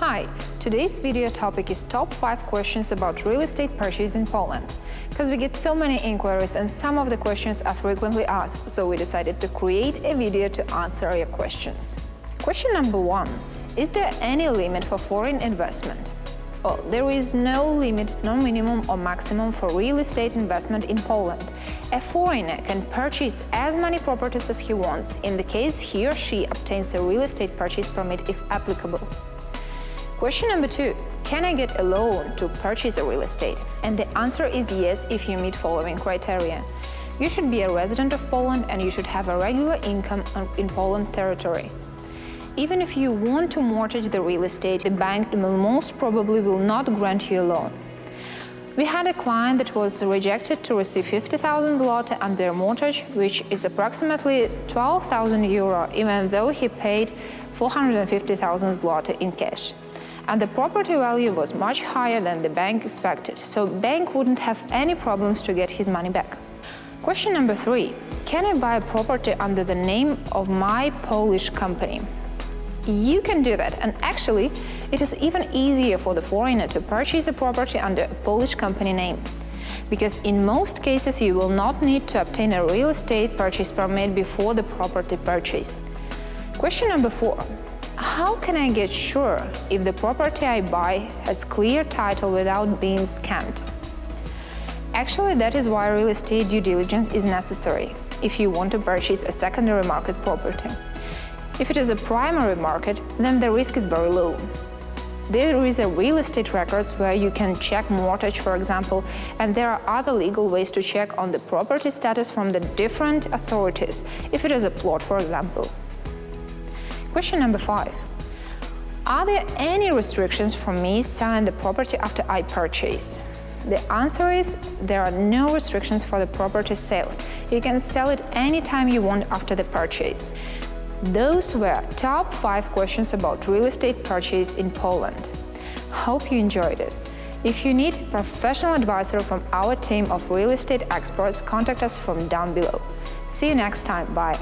Hi, today's video topic is top 5 questions about real estate purchase in Poland. Because we get so many inquiries and some of the questions are frequently asked, so we decided to create a video to answer your questions. Question number 1. Is there any limit for foreign investment? Well, there is no limit, no minimum or maximum for real estate investment in Poland. A foreigner can purchase as many properties as he wants in the case he or she obtains a real estate purchase permit if applicable. Question number two, can I get a loan to purchase a real estate? And the answer is yes if you meet following criteria. You should be a resident of Poland and you should have a regular income in Poland territory. Even if you want to mortgage the real estate, the bank most probably will not grant you a loan. We had a client that was rejected to receive 50,000 zloty under mortgage, which is approximately 12,000 euro, even though he paid 450,000 zloty in cash and the property value was much higher than the bank expected, so bank wouldn't have any problems to get his money back. Question number three, can I buy a property under the name of my Polish company? You can do that, and actually, it is even easier for the foreigner to purchase a property under a Polish company name. Because in most cases, you will not need to obtain a real estate purchase permit before the property purchase. Question number four, how can I get sure if the property I buy has clear title without being scammed? Actually, that is why real estate due diligence is necessary if you want to purchase a secondary market property. If it is a primary market, then the risk is very low. There is a real estate records where you can check mortgage, for example, and there are other legal ways to check on the property status from the different authorities, if it is a plot, for example. Question number five. Are there any restrictions for me selling the property after I purchase? The answer is there are no restrictions for the property sales. You can sell it anytime you want after the purchase. Those were top 5 questions about real estate purchase in Poland. Hope you enjoyed it. If you need professional advisor from our team of real estate experts, contact us from down below. See you next time. Bye.